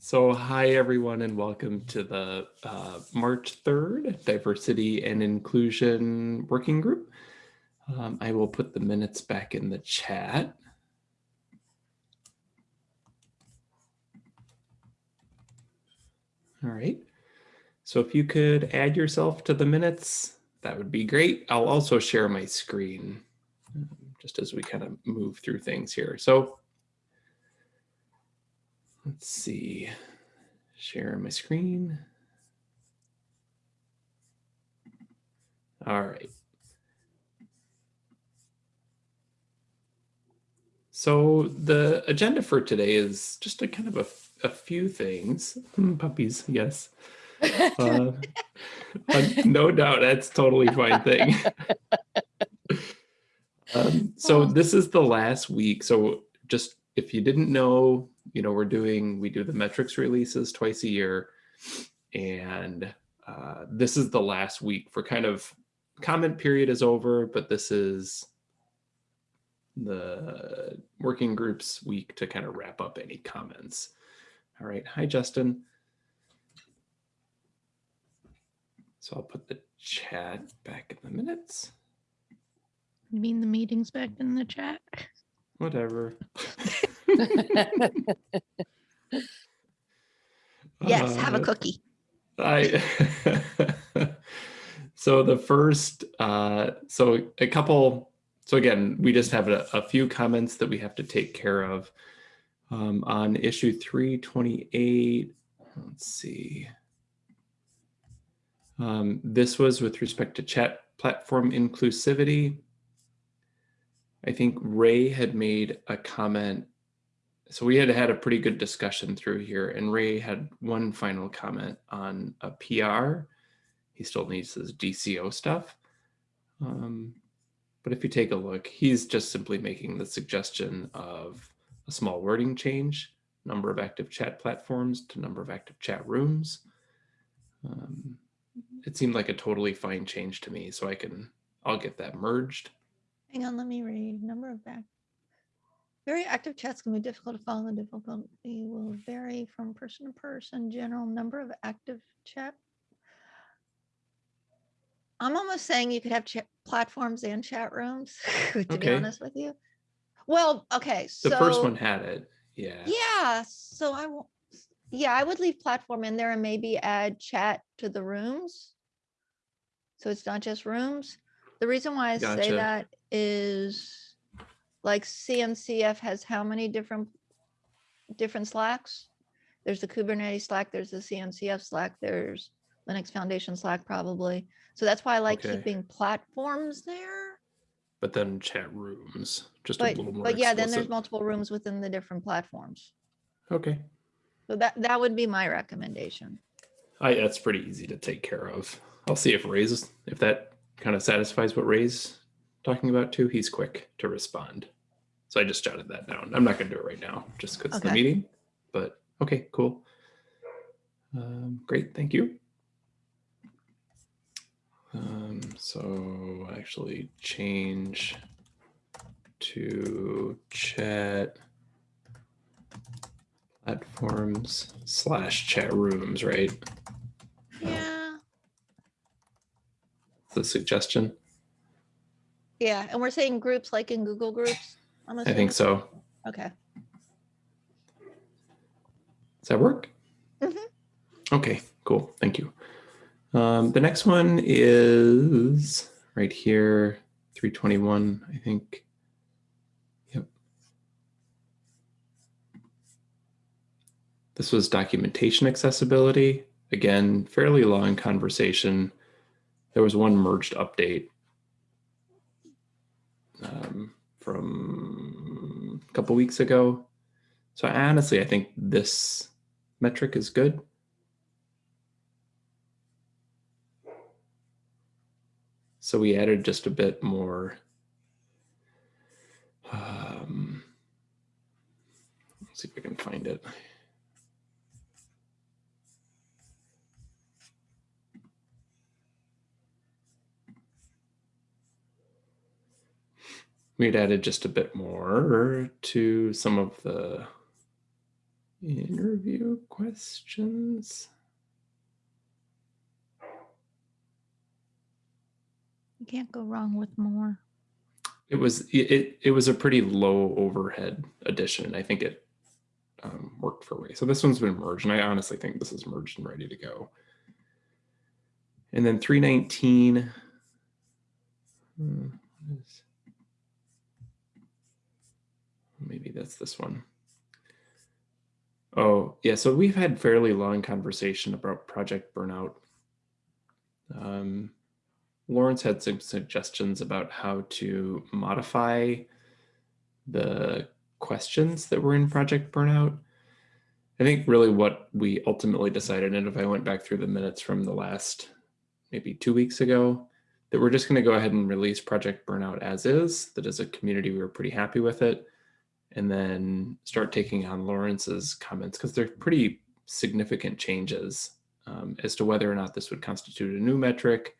So hi everyone and welcome to the uh, March 3rd Diversity and Inclusion Working Group. Um, I will put the minutes back in the chat. All right. So if you could add yourself to the minutes, that would be great. I'll also share my screen um, just as we kind of move through things here. So Let's see, share my screen. All right. So the agenda for today is just a kind of a, a few things. Mm, puppies, yes. Uh, uh, no doubt, that's totally fine thing. um, so this is the last week. So just if you didn't know, you know, we're doing, we do the metrics releases twice a year. And uh, this is the last week for kind of comment period is over, but this is the working groups week to kind of wrap up any comments. All right. Hi, Justin. So I'll put the chat back in the minutes. You mean the meeting's back in the chat? Whatever. Yes, have a Uh, cookie. I so the first uh so a couple so again we just have a, a few comments that we have to take care of. Um, on issue 328 let's see. Um, this was with respect to chat platform inclusivity. I think Ray had made a comment so we had had a pretty good discussion through here and Ray had one final comment on a PR. He still needs his DCO stuff. Um, but if you take a look, he's just simply making the suggestion of a small wording change, number of active chat platforms to number of active chat rooms. Um, it seemed like a totally fine change to me, so I can, I'll get that merged. Hang on, let me read. Number of back. Very active chats can be difficult to follow. The difficulty will vary from person to person. General number of active chat. I'm almost saying you could have chat platforms and chat rooms, to be honest with you. Well, okay, so. The first one had it, yeah. Yeah, so I won't, yeah, I would leave platform in there and maybe add chat to the rooms. So it's not just rooms. The reason why I say that is like CNCF has how many different, different Slacks? There's the Kubernetes Slack, there's the CNCF Slack, there's Linux Foundation Slack probably. So that's why I like Okay. keeping platforms there. But then chat rooms, just a little more but yeah, then there's multiple rooms within the different platforms. Okay. So that, that would be my recommendation. I, that's pretty easy to take care of. I'll see if Ray's, if that kind of satisfies what Ray's talking about too. He's quick to respond. So I just jotted that down. I'm not going to do it right now just because the meeting, but okay, cool. Um, great. Thank you. Um, so actually change to chat platforms slash chat rooms, right? Yeah, The suggestion. yeah, and we're saying groups like in Google Groups? I'm I think so. Okay, Does that work? Mhm. Okay, cool. Thank you. Um, the next one is right here, 321, I think. Yep. This was documentation accessibility. Again, fairly long conversation. There was one merged update um, from couple weeks ago. So honestly, I think this metric is good. So we added just a bit more. Um, let's see if I can find it. We had added just a bit more to some of the Interview questions. You can't go wrong with more. It was it it, was a pretty low overhead addition. and I think it um, worked for Ray. So this one's been merged, and I honestly think this is merged and ready to go. And then 319. hmm, what is- Maybe that's this one. Oh, yeah. So we've had fairly long conversation about project burnout. Um, Lawrence had some suggestions about how to modify the questions that were in Project Burnout. I think really what we ultimately decided, and if I went back through the minutes from the last maybe two weeks ago, that we're just going to go ahead and release Project Burnout as is. That as a community, we were pretty happy with it. And then start taking on Lawrence's comments because they're pretty significant changes um, as to whether or not this would constitute a new metric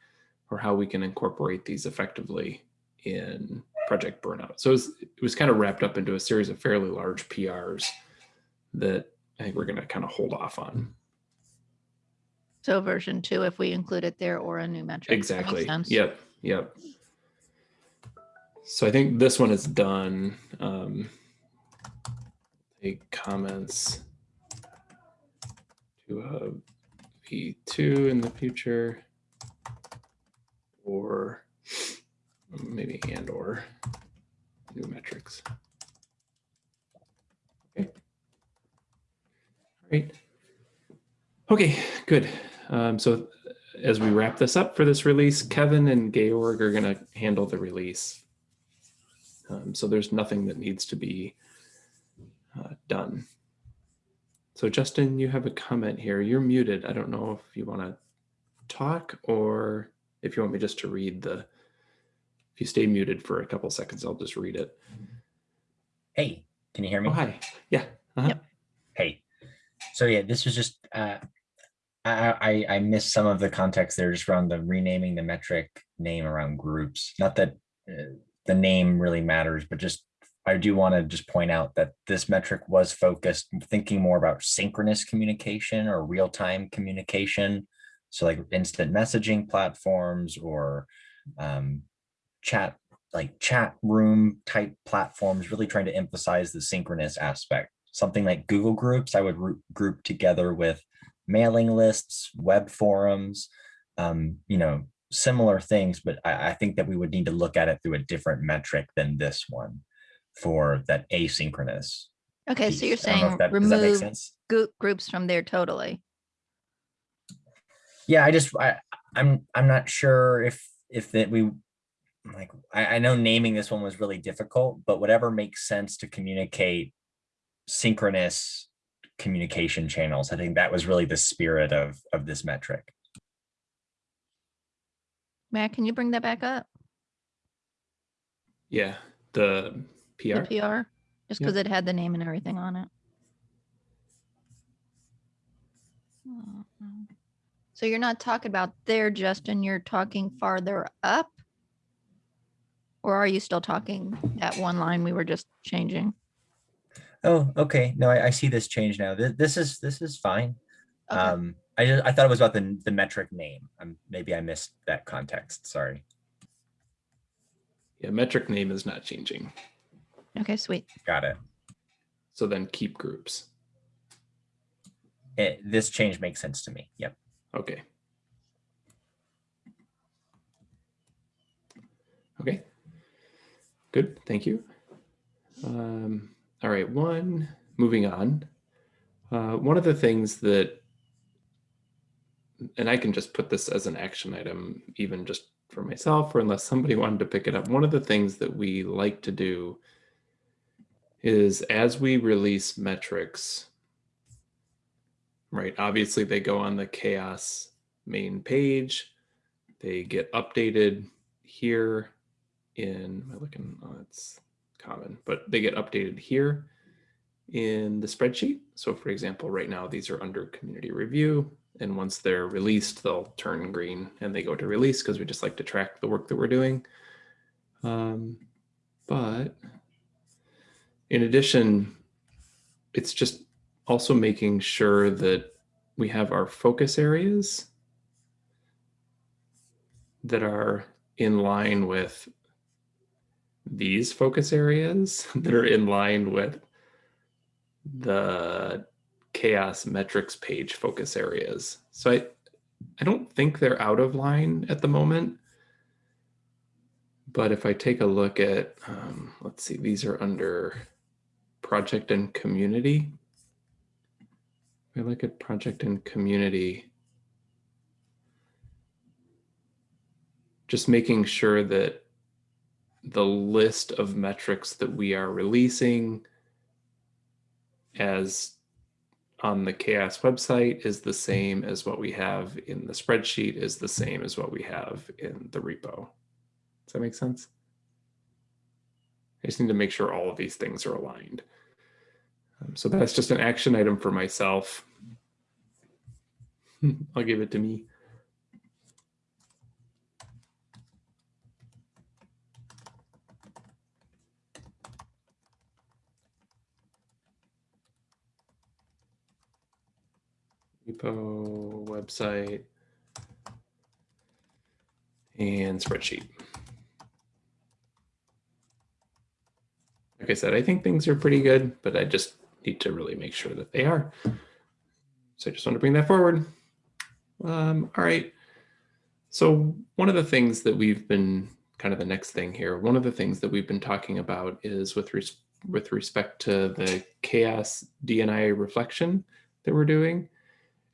or how we can incorporate these effectively in Project Burnout. So it was, it was kind of wrapped up into a series of fairly large PRs that I think we're going to kind of hold off on. So version two, if we include it there or a new metric. Exactly. Yep. Yep. So I think this one is done. Um, take comments to a V2 in the future or maybe and or new metrics. Okay. Great. Okay, good. Um, so as we wrap this up for this release, Kevin and Georg are going to handle the release. Um, so there's nothing that needs to be uh, done. So Justin, you have a comment here. You're muted. I don't know if you want to talk or if you want me just to read the, if you stay muted for a couple seconds, I'll just read it. Hey, can you hear me? Oh, hi. Yeah. uh-huh. Yep. Hey. So yeah, this was just uh I I I missed some of the context there just around the renaming the metric name around groups. Not that uh, the name really matters, but just I do want to just point out that this metric was focused thinking more about synchronous communication or real-time communication. So like instant messaging platforms or um, chat like chat room type platforms, really trying to emphasize the synchronous aspect. Something like Google Groups, I would group, together with mailing lists, web forums, um, you know, similar things, but I, I think that we would need to look at it through a different metric than this one for that asynchronous. Okay, so you're piece. I don't know saying that- does that make remove group groups from there totally. Yeah, I just I I'm I'm not sure if if that we like I, I know naming this one was really difficult, but whatever makes sense to communicate synchronous communication channels. I think that was really the spirit of of this metric. Matt, can you bring that back up? Yeah. The PR. The PR? Just Yep. because it had the name and everything on it. Oh. So you're not talking about there, Justin, you're talking farther up? Or are you still talking that one line we were just changing? Oh, okay. No, I, I see this change now. This, this is this is fine. Okay. Um, I just I thought it was about the the metric name. Um, maybe I missed that context. Sorry. Yeah. Metric name is not changing. Okay, sweet. Got it. So then keep groups. it. This change makes sense to me. Yep. Okay. Okay. Good, thank you. Um, all right, one, moving on. Uh, one of the things that, and I can just put this as an action item, even just for myself, or unless somebody wanted to pick it up, one of the things that we like to do is as we release metrics, right? Obviously, they go on the CHAOSS main page. They get updated here in, am I looking, oh, it's common, but they get updated here in the spreadsheet. So for example, right now, these are under community review. And once they're released, they'll turn green and they go to release because we just like to track the work that we're doing. Um, but in addition, it's just also making sure that we have our focus areas that are in line with these focus areas that are in line with the CHAOSS metrics page focus areas. So I, I don't think they're out of line at the moment. But if I take a look at, um, let's see, these are under project and community. I look at project and community, just making sure that the list of metrics that we are releasing as on the CHAOSS website is the same as what we have in the spreadsheet is the same as what we have in the repo. Does that make sense? I just need to make sure all of these things are aligned. Um, so that's just an action item for myself. I'll give it to me. repo website and spreadsheet. Like I said, I think things are pretty good, but I just need to really make sure that they are. So I just want to bring that forward. Um, all right. So one of the things that we've been kind of the next thing here, one of the things that we've been talking about is with, res with respect to the CHAOSS DNI reflection that we're doing.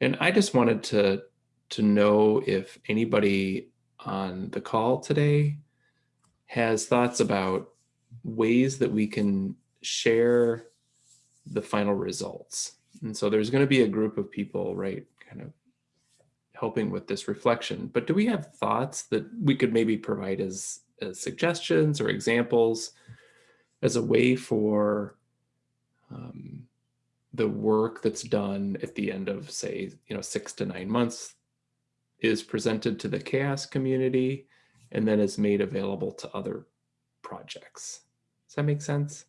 And I just wanted to, to know if anybody on the call today has thoughts about ways that we can share the final results. And so there's going to be a group of people, right, kind of helping with this reflection. But do we have thoughts that we could maybe provide as, as suggestions or examples as a way for um, the work that's done at the end of say, you know, six to nine months is presented to the CHAOSS community and then is made available to other projects. Does that make sense?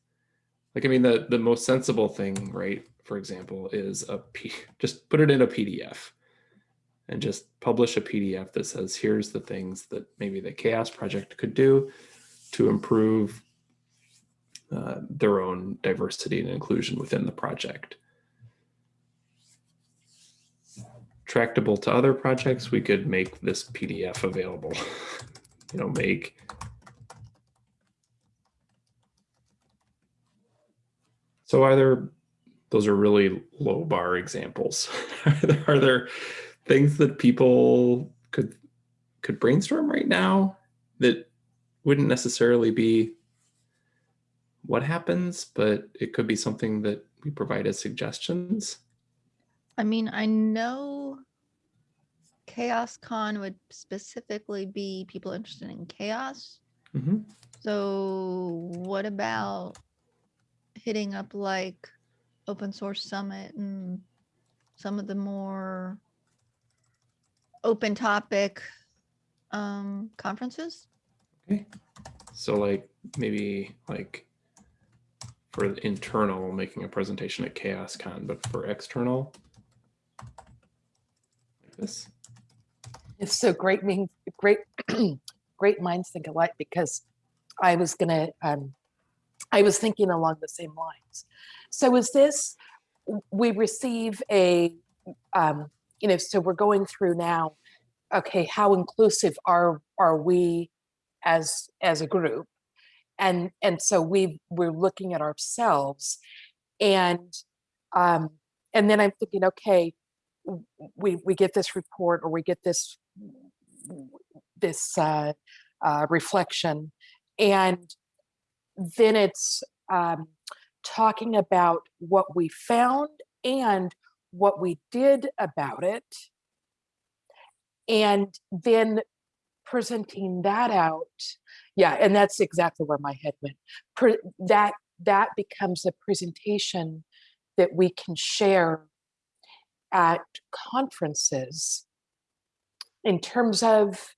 Like, I mean, the, the most sensible thing, right, for example, is a P just put it in a PDF and just publish a PDF that says, here's the things that maybe the CHAOSS project could do to improve uh, their own diversity and inclusion within the project. Tractable to other projects, we could make this PDF available. you know, make So are there, those are really low bar examples. are, there, things that people could could brainstorm right now that wouldn't necessarily be what happens, but it could be something that we provide as suggestions. I mean, I know CHAOSScon would specifically be people interested in CHAOSS. Mhm. So what about hitting up like Open Source Summit and some of the more open topic um, conferences? Okay. So like maybe like for the internal, making a presentation at CHAOSScon, but for external, like this. It's so great, mean, great, great minds think alike because I was gonna, um, I was thinking along the same lines. So is this, we receive a, um, you know, so we're going through now, okay, how inclusive are, are we as, as a group? And, and so we, we're looking at ourselves and, um, and then I'm thinking, okay, we, we get this report or we get this, this, uh, uh, reflection and then it's um, talking about what we found and what we did about it. And then presenting that out. Yeah, and that's exactly where my head went. Pre that that becomes a presentation that we can share at conferences in terms of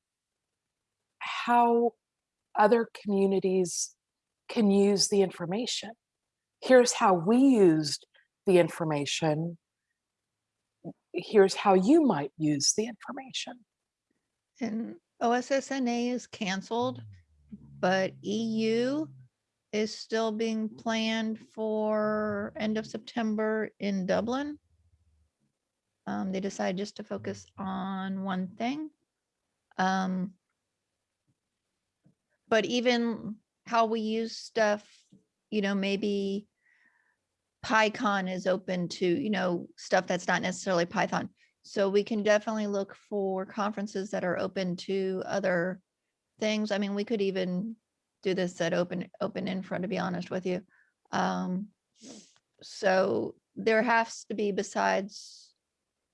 how other communities can use the information. Here's how we used the information. Here's how you might use the information. And OSSNA is canceled, but EU is still being planned for end of September in Dublin. Um, they decided just to focus on one thing. Um, but even how we use stuff, you know, maybe PyCon is open to, you know, stuff that's not necessarily Python. So we can definitely look for conferences that are open to other things. I mean, we could even do this at open, open infra, to be honest with you. Um, so there has to be besides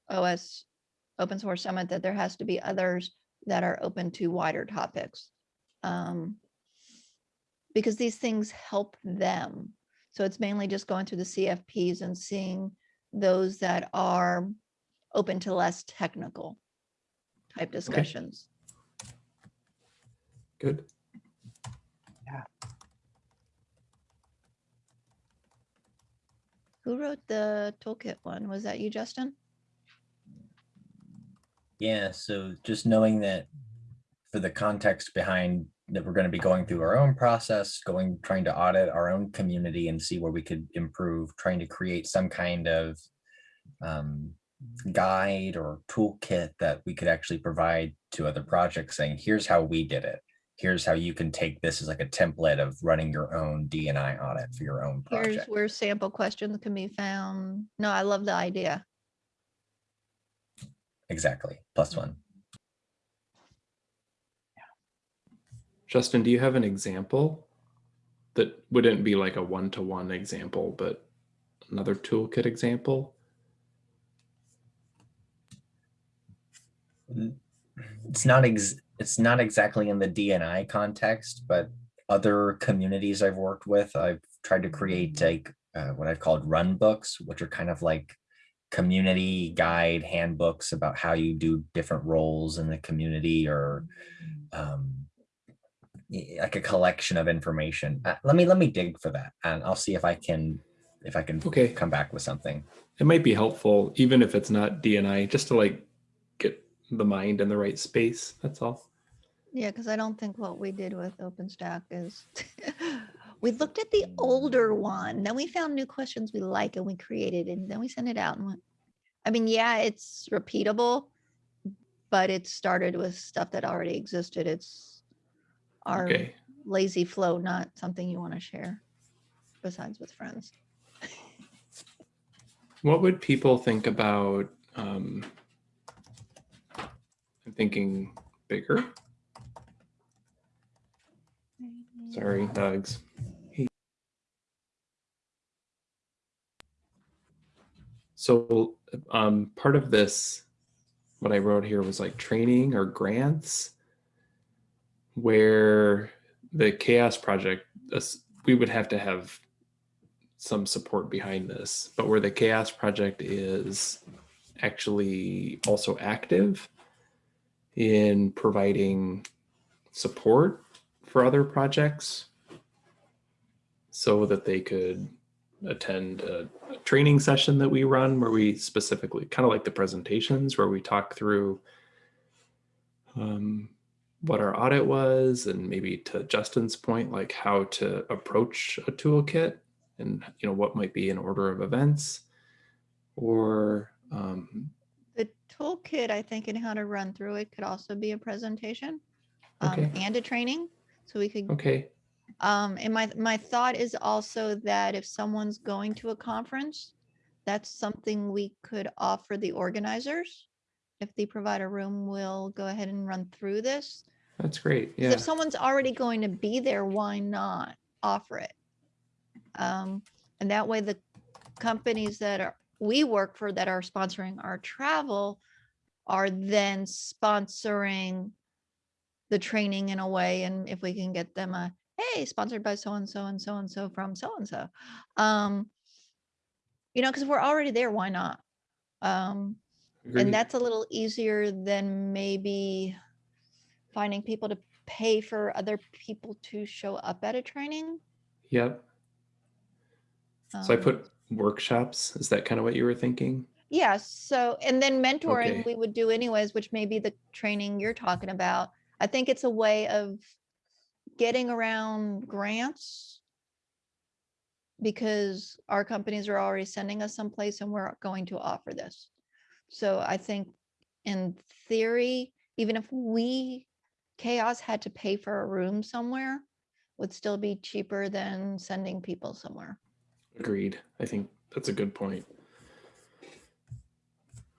OS Open Source Summit, that there has to be others that are open to wider topics. Um, because these things help them. So it's mainly just going through the CFPs and seeing those that are open to less technical type discussions. Good. Yeah. Who wrote the toolkit one? Was that you, Justin? Yeah, so just knowing that for the context behind that we're going to be going through our own process, going, trying to audit our own community and see where we could improve, trying to create some kind of um, guide or toolkit that we could actually provide to other projects saying, here's how we did it. Here's how you can take this as like a template of running your own DNI audit for your own project. Here's where sample questions can be found. No, I love the idea. Exactly, plus one. Justin, do you have an example that wouldn't be like a one-to-one example, but another toolkit example? it's not ex it's not exactly in the DNI context, but other communities I've worked with, I've tried to create like uh, what I've called run books, which are kind of like community guide handbooks about how you do different roles in the community or um, like a collection of information. Uh, let me let me dig for that, and I'll see if I can if I can Okay. come back with something. It might be helpful, even if it's not DNI, just to like get the mind in the right space. That's all. Yeah, because I don't think what we did with OpenStack is, we looked at the older one, then we found new questions we like and we created and then we sent it out and went. I mean, yeah, it's repeatable, but it started with stuff that already existed. It's our Okay. lazy flow, not something you want to share besides with friends. What would people think about, um, I'm thinking bigger, sorry, dogs. So, um, part of this, what I wrote here was like training or grants where the CHAOSS project, we would have to have some support behind this, but where the CHAOSS project is actually also active in providing support for other projects so that they could attend a, training session that we run where we specifically kind of like the presentations where we talk through um, what our audit was and maybe to Justin's point, like how to approach a toolkit and you know what might be an order of events or um, The toolkit, I think, and how to run through it could also be a presentation um, Okay. and a training. So we could okay Um, and my, my thought is also that if someone's going to a conference, that's something we could offer the organizers. If the provider room we'll go ahead and run through this. That's great. yeah If someone's already going to be there, why not offer it? Um, and that way the companies that are, we work for that are sponsoring our travel are then sponsoring the training in a way, and if we can get them a, hey, sponsored by so-and-so and so-and-so from so-and-so. Um, you know, because we're already there, why not? Um, Agreed. and that's a little easier than maybe finding people to pay for other people to show up at a training. yep so i Um, put workshops. Is that kind of what you were thinking? Yeah, so, and then mentoring Okay. we would do anyways, which may be the training you're talking about. I think it's a way of getting around grants. Because our companies are already sending us someplace and we're going to offer this. So I think in theory, even if we, CHAOSS had to pay for a room somewhere, would still be cheaper than sending people somewhere. Agreed. I think that's a good point.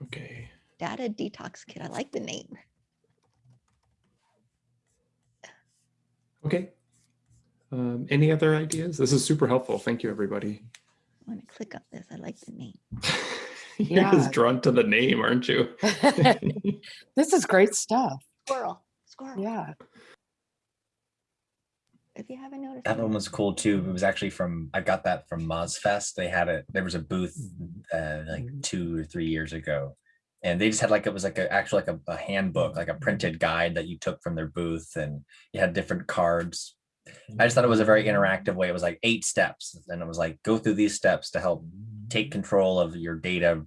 Okay. Data detox kit, I like the name. Okay. Um, any other ideas? This is super helpful. Thank you, everybody. I want to click on this. I like the name. You're Yeah. just drawn to the name, aren't you? This is great stuff. Squirrel, squirrel. Yeah. If you haven't noticed. That it. one was cool too. It was actually from, I got that from MozFest. They had it, there was a booth mm-hmm. uh, like mm-hmm. two or three years ago. And they just had like, it was like a, actually like a, a handbook, like a mm-hmm. printed guide that you took from their booth and you had different cards. I just thought it was a very interactive way. It was like eight steps and it was like, go through these steps to help take control of your data,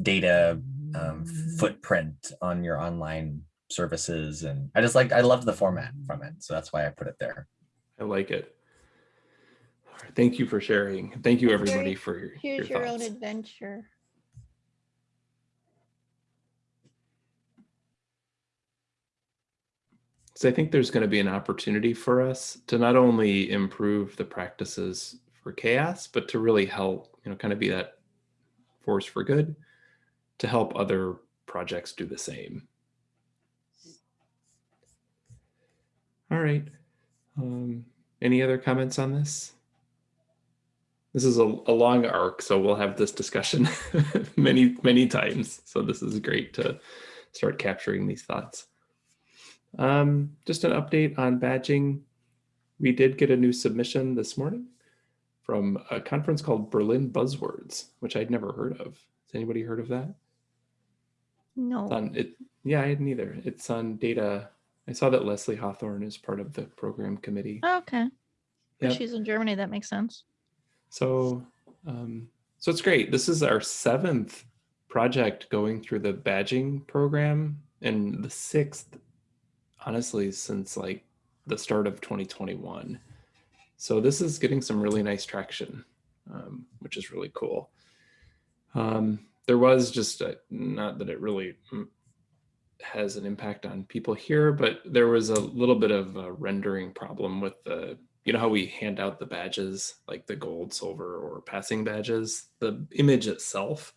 data um, footprint on your online services. And I just like, I loved the format from it. So that's why I put it there. I like it. Thank you for sharing. Thank you, everybody, for your, your Choose your own adventure. So I think there's going to be an opportunity for us to not only improve the practices for CHAOSS, but to really help, you know, kind of be that force for good to help other projects do the same. All right. Um, any other comments on this? This is a, a long arc, so we'll have this discussion many, many times. So this is great to start capturing these thoughts. Um, just an update on badging. We did get a new submission this morning from a conference called Berlin Buzzwords, which I'd never heard of. Has anybody heard of that? No. It's on it. Yeah, I hadn't either. It's on data. I saw that Leslie Hawthorn is part of the program committee. Okay. Yep. she's in Germany. That makes sense. So, um, so it's great. This is our seventh project going through the badging program and the sixth, honestly, since like the start of 2021. So this is getting some really nice traction, um, which is really cool. Um, there was just a, not that it really mm, has an impact on people here, but there was a little bit of a rendering problem with the you know how we hand out the badges like the gold silver or passing badges? The image itself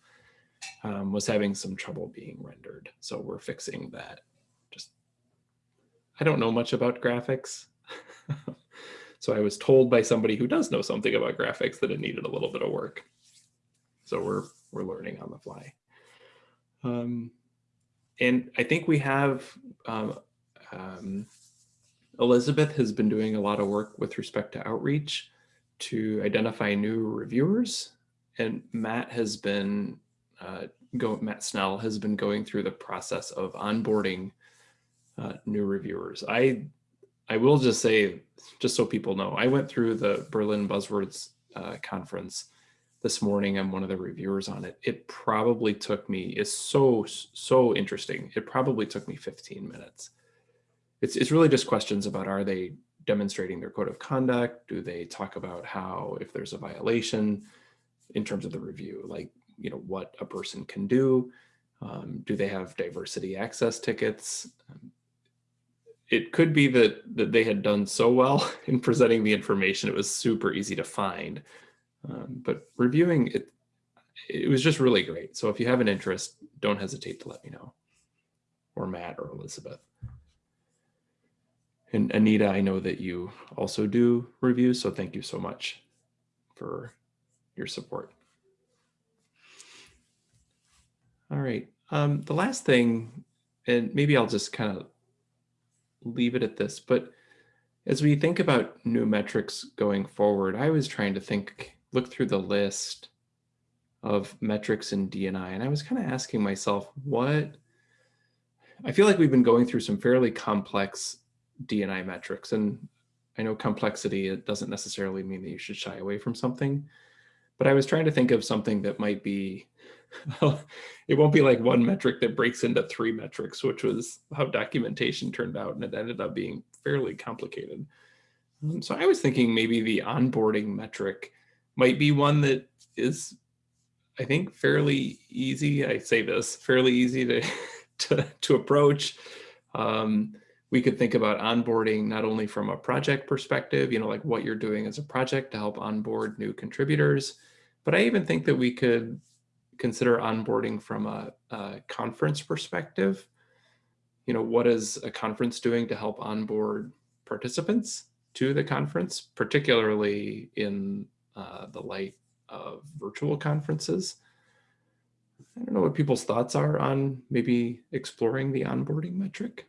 um, was having some trouble being rendered so we're fixing that. Just i don't know much about graphics. So i was told by somebody who does know something about graphics that it needed a little bit of work. So we're we're learning on the fly. Um, and i think we have um, um, Elizabeth has been doing a lot of work with respect to outreach to identify new reviewers. And Matt has been, uh, go, Matt Snell has been going through the process of onboarding uh, new reviewers. I, I will just say, just so people know, I went through the Berlin Buzzwords uh, conference this morning. I'm one of the reviewers on it. It probably took me, it's so, so interesting. It probably took me 15 minutes it's, it's really just questions about are they demonstrating their code of conduct? Do they talk about how if there's a violation in terms of the review, like you know what a person can do? Um, do they have diversity access tickets? Um, it could be that that they had done so well in presenting the information, it was super easy to find. Um, but reviewing it, it was just really great. So if you have an interest, don't hesitate to let me know, or Matt or Elizabeth. And Anita, I know that you also do reviews, so thank you so much for your support. All right, um, the last thing, and maybe I'll just kind of leave it at this, but as we think about new metrics going forward, I was trying to think, look through the list of metrics in DNI, and I was kind of asking myself, what, I feel like we've been going through some fairly complex DNI metrics. And I know complexity, it doesn't necessarily mean that you should shy away from something. but I was trying to think of something that might be, it won't be like one metric that breaks into three metrics, which was how documentation turned out. And it ended up being fairly complicated. Um, so I was thinking maybe the onboarding metric might be one that is, I think, fairly easy. I say this fairly easy to to, to approach. Um, we could think about onboarding not only from a project perspective, you know, like what you're doing as a project to help onboard new contributors, but I even think that we could consider onboarding from a, a conference perspective. You know, what is a conference doing to help onboard participants to the conference, particularly in uh, the light of virtual conferences? I don't know what people's thoughts are on maybe exploring the onboarding metric.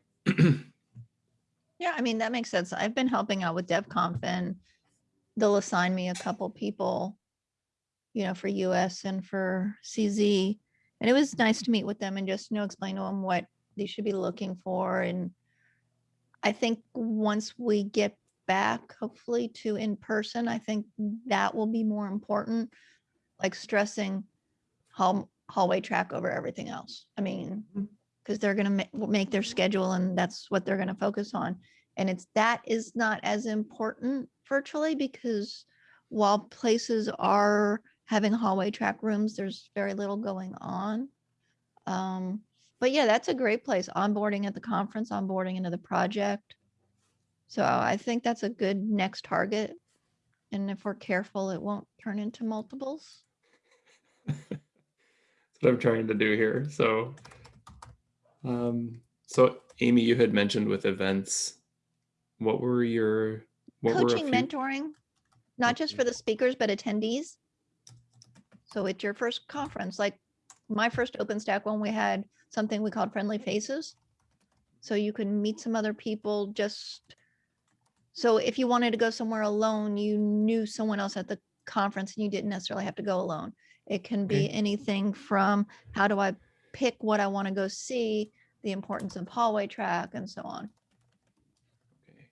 Yeah, I mean, that makes sense. I've been helping out with DevConf and they'll assign me a couple people, you know, for US and for CZ. And it was nice to meet with them and just, you know, explain to them what they should be looking for. And I think once we get back, hopefully to in person, I think that will be more important, like stressing hall, hallway track over everything else. I mean, because they're gonna ma- make their schedule and that's what they're gonna focus on. And it's, that is not as important virtually because while places are having hallway track rooms, there's very little going on. Um, but yeah, that's a great place. Onboarding at the conference, onboarding into the project. So I think that's a good next target. And if we're careful, it won't turn into multiples. That's what I'm trying to do here. So, um, so Amy, you had mentioned with events, what were your, what were Coaching, few? mentoring, not just for the speakers, but attendees. So it's your first conference, like my first OpenStack one, we had something we called Friendly Faces. So you can meet some other people just, so if you wanted to go somewhere alone, you knew someone else at the conference and you didn't necessarily have to go alone. It can be Okay. anything from how do I pick what I want to go see, the importance of hallway track and so on. Okay.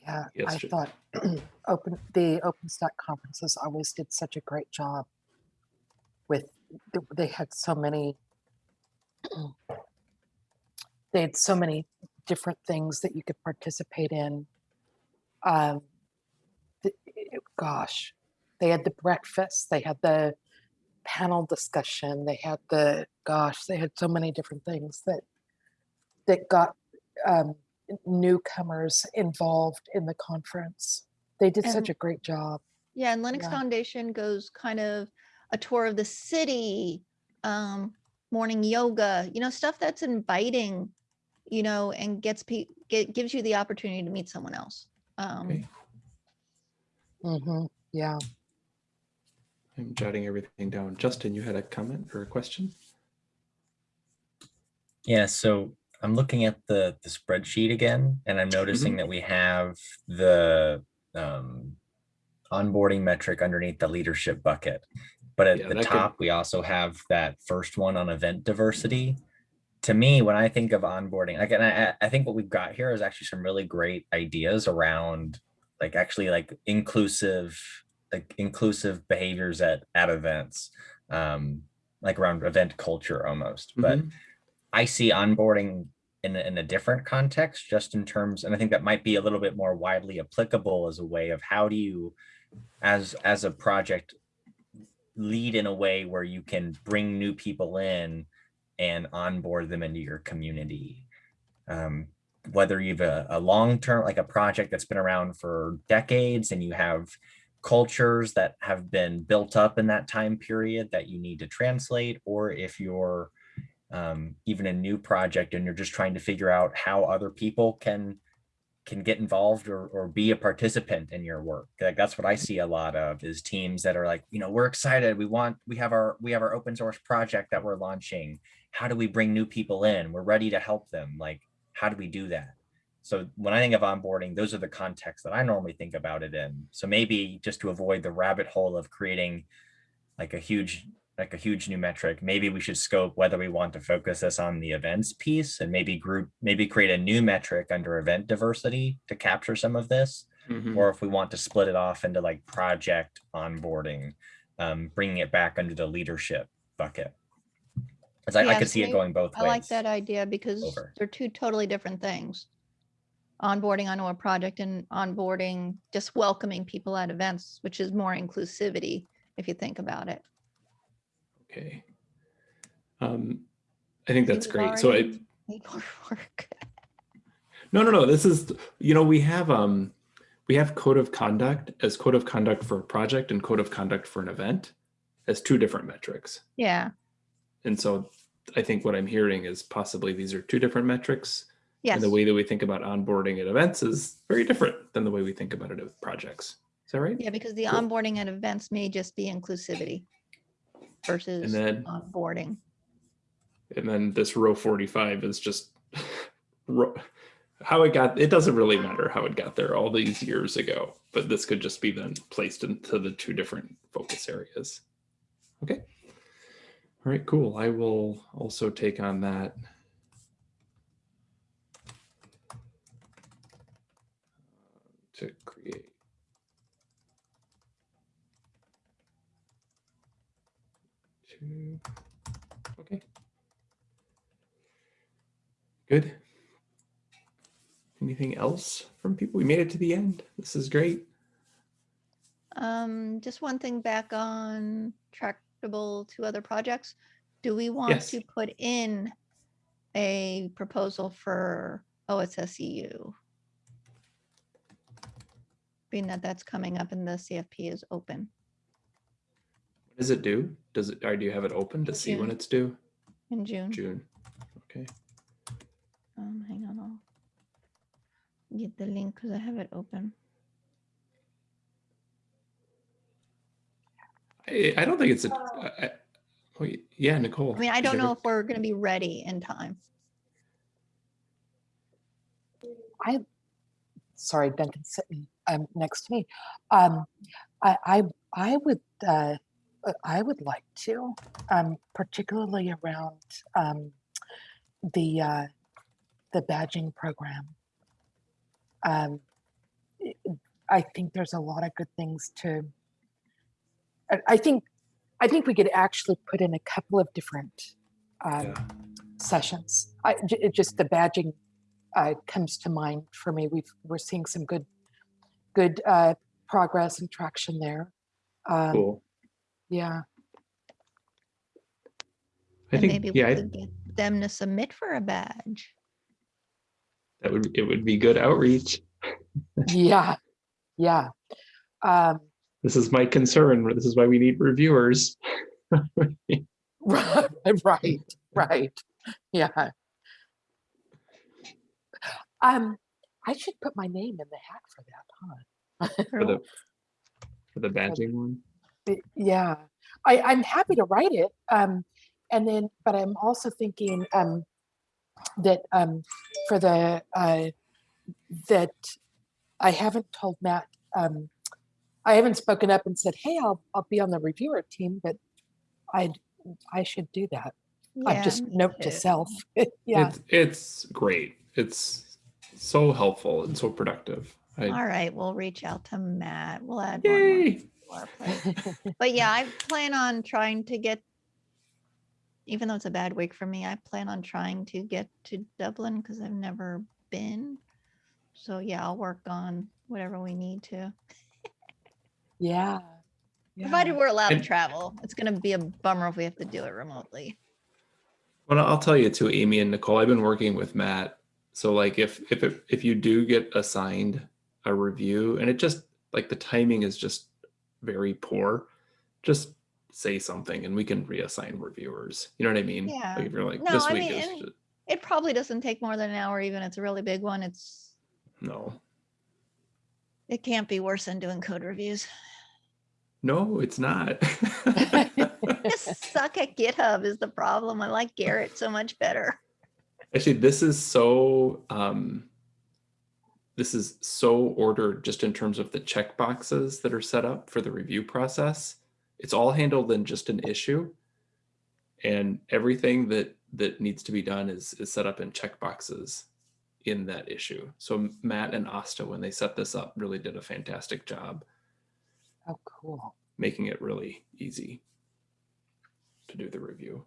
Yeah, Yes, I Ju- thought open the OpenStack conferences always did such a great job with they had so many they had so many different things that you could participate in. Um, it- gosh, they had the breakfast, they had the panel discussion, they had the gosh, they had so many different things that that got um, newcomers involved in the conference. They did such a great job. Yeah, and Linux Yeah. Foundation goes kind of a tour of the city, um, morning yoga, you know, stuff that's inviting, you know, and gets pe- get, gives you the opportunity to meet someone else. Um, Okay. hmm Yeah. I'm jotting everything down. Justin, you had a comment or a question? Yeah, so I'm looking at the the spreadsheet again, and I'm noticing that we have the um, onboarding metric underneath the leadership bucket. But at Yeah, the that could- top, we also have that first one on event diversity. To me, when I think of onboarding, again, I, I think what we've got here is actually some really great ideas around like actually like inclusive, like inclusive behaviors at at events, um, like around event culture almost. But Mhm. I see onboarding in in a different context, just in terms, and I think that might be a little bit more widely applicable as a way of how do you, as as a project, lead in a way where you can bring new people in and onboard them into your community. Um, whether you've a, a long term, like a project that's been around for decades, and you have cultures that have been built up in that time period that you need to translate, or if you're um, even a new project and you're just trying to figure out how other people can can get involved or, or be a participant in your work. Like that's what i see a lot of is teams that are like you know we're excited. We want we have our we have our open source project that we're launching. How do we bring new people in? We're ready to help them. Like how do we do that? So when i think of onboarding those are the contexts that i normally think about it in. So maybe just to avoid the rabbit hole of creating like a huge like a huge new metric maybe we should scope whether we want to focus this on the events piece and maybe group maybe create a new metric under event diversity to capture some of this Mhm. or if we want to split it off into like project onboarding, um, bringing it back under the leadership bucket. As I, I could see it going both I ways. I like that idea because Over. they're two totally different things. Onboarding onto a project and onboarding, just welcoming people at events, which is more inclusivity, if you think about it. Okay. Um, I think that's great. So I, made more work. no, no, no, this is, you know, we have, um, we have code of conduct as code of conduct for a project and code of conduct for an event as two different metrics. Yeah, And so I think what I'm hearing is possibly these are two different metrics. yes, And the way that we think about onboarding at events is very different than the way we think about it with projects. Is that right? yeah, because the Cool. onboarding at events may just be inclusivity versus And then, onboarding. and then this row 45 is just how it got, it doesn't really matter how it got there all these years ago, but this could just be then placed into the two different focus areas. Okay. All right, cool. I will also take on that. To create. Two, okay. Good. Anything else from people? We made it to the end. This is great. Um, just one thing back on tractable to other projects. Do we want Yes. to put in a proposal for OSSEU? Being that that's coming up and the CFP is open What does it do? Does it, or do you have it open to see when it's due? in June. June. Okay. Um, hang on, I'll get the link because I have it open. I, I don't think it's a, I, I- wait, yeah, Nicole. I mean, I don't know every- if we're gonna be ready in time. I, sorry, Duncan sitting um, next to me. Um, I, I, I would, uh, I would like to, um, particularly around um, the uh, the badging program. Um, i- think there's a lot of good things to. I, I think, I think we could actually put in a couple of different um, Yeah. sessions. I, j- just the badging uh, comes to mind for me. We've we're seeing some good, good uh, progress and traction there. Um, Cool. Yeah, I And think, maybe we yeah, I- could get them to submit for a badge. that would, it would be good outreach. yeah, yeah. Um, This is my concern. This is why we need reviewers. right, right, right. Yeah. Um, I should put my name in the hat for that, huh? For the, for the badging one. Y- Yeah, I, I'm happy to write it. Um, and then, but I'm also thinking um, that um, for the uh, that I haven't told Matt. Um, I haven't spoken up and said, "Hey, I'll I'll be on the reviewer team," but I I should do that. yeah. I Yeah, just me note to self. yeah, It's, it's great. It's so helpful and so productive. I, All right, we'll reach out to Matt. We'll add one more yay. plate. But yeah, I plan on trying to get, even though it's a bad week for me, I plan on trying to get to Dublin because I've never been. So yeah, I'll work on whatever we need to, yeah. provided we're allowed to travel. It's gonna be a bummer if we have to do it remotely. Well, I'll tell you too, Amy and Nicole, I've been working with Matt. So like if, if, if you do get assigned a review and it just, like the timing is just very poor, just say something and we can reassign reviewers. You know what I mean? Yeah. Like if you're like, No, this I week mean, is, It probably doesn't take more than an hour, even it's a really big one. It's, no, it can't be worse than doing code reviews. no, it's not. Just suck at GitHub is the problem. I like Gerrit so much better. Actually, this is so um, this is so ordered just in terms of the checkboxes that are set up for the review process. It's all handled in just an issue, and everything that that needs to be done is is set up in checkboxes in that issue. So Matt and Asta, when they set this up, really did a fantastic job Oh, cool. making it really easy to do the review.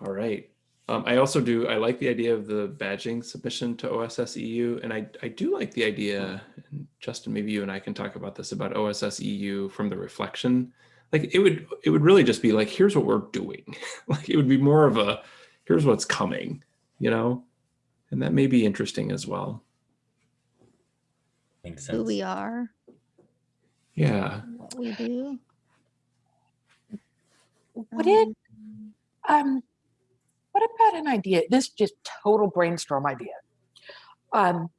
All right. Um, I also do, I like the idea of the badging submission to OSS EU. And I, I do like the idea, and Justin, maybe you and I can talk about this about OSS EU from the reflection. Like it would, it would really just be like, here's what we're doing. like it would be more of a, here's what's coming, you know? And that may be interesting as well. Makes sense. Who we are, Yeah. what we do. Would it, um, um, what about an idea? This just total brainstorm idea. Um,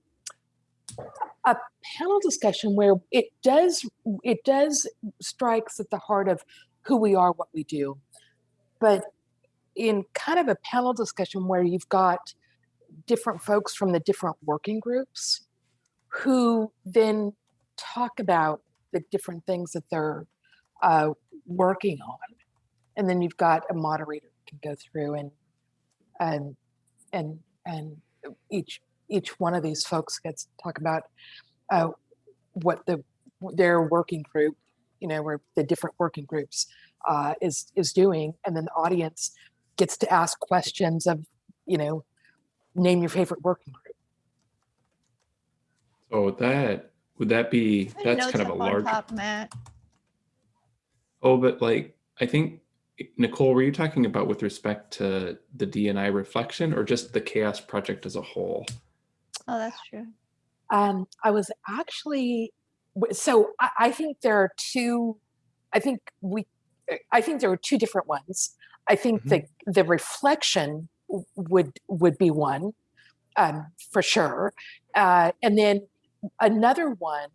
a panel discussion where it does, it does strikes at the heart of who we are, what we do. But in kind of a panel discussion where you've got different folks from the different working groups who then talk about the different things that they're uh, working on and then you've got a moderator can go through and and and and each each one of these folks gets to talk about uh, what the their working group you know where the different working groups uh, is is doing and then the audience gets to ask questions of you know name your favorite working group So that, would that be, that's kind of a large, top, Matt. oh, but like, I think, Nicole, were you talking about with respect to the DNI reflection or just the CHAOSS project as a whole? Oh, that's true. Um, I was actually, so I, I think there are two, I think we, I think there are two different ones. I think Mhm. the, the reflection would, would be one, um, for sure. Uh, and then another one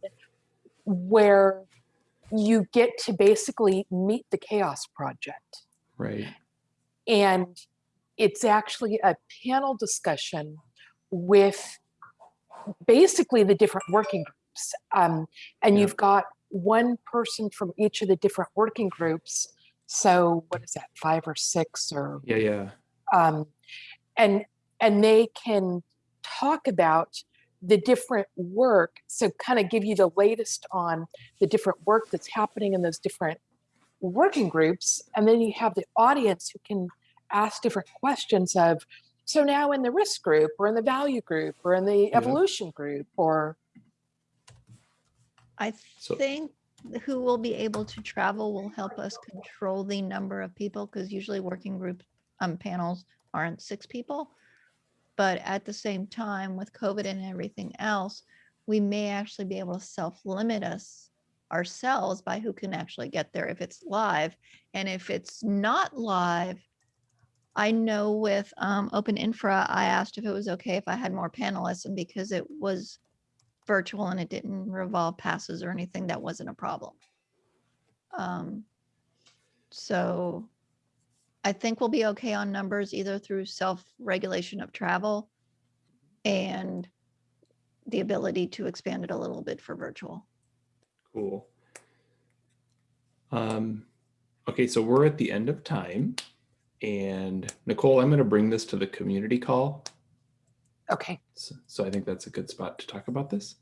where you get to basically meet the CHAOSS project Right, and it's actually a panel discussion with basically the different working groups. Um, and Yeah. you've got one person from each of the different working groups. So what is that, five or six or yeah, yeah, um, and and they can talk about the different work so kind of give you the latest on the different work that's happening in those different working groups and then you have the audience who can ask different questions of so now in the risk group or in the value group or in the Yeah. evolution group or I So- think th- who will be able to travel will help us control the number of people because usually working group um, panels aren't six people. But at the same time, with COVID and everything else, we may actually be able to self-limit us ourselves by who can actually get there if it's live. And if it's not live, I know with um, Open Infra, I asked if it was okay if I had more panelists and because it was virtual and it didn't revolve passes or anything, that wasn't a problem. Um, so I think we'll be okay on numbers either through self-regulation of travel and the ability to expand it a little bit for virtual. cool. Um, okay, so we're at the end of time. And Nicole, I'm gonna bring this to the community call. okay So, so I think that's a good spot to talk about this.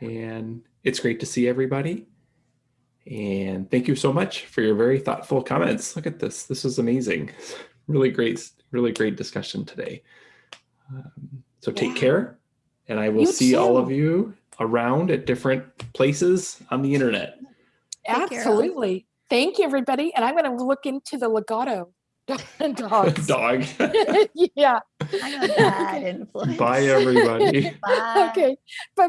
And it's great to see everybody. And thank you so much for your very thoughtful comments. Look at this. This is amazing. Really great, really great discussion today. Um, so take Yeah. care. And I will You see all of you around at different places on the internet. Take care, absolutely thank you everybody and i'm going to look into the legato dogs Dog. yeah I'm a bad influence. Bye, everybody. Bye. okay bye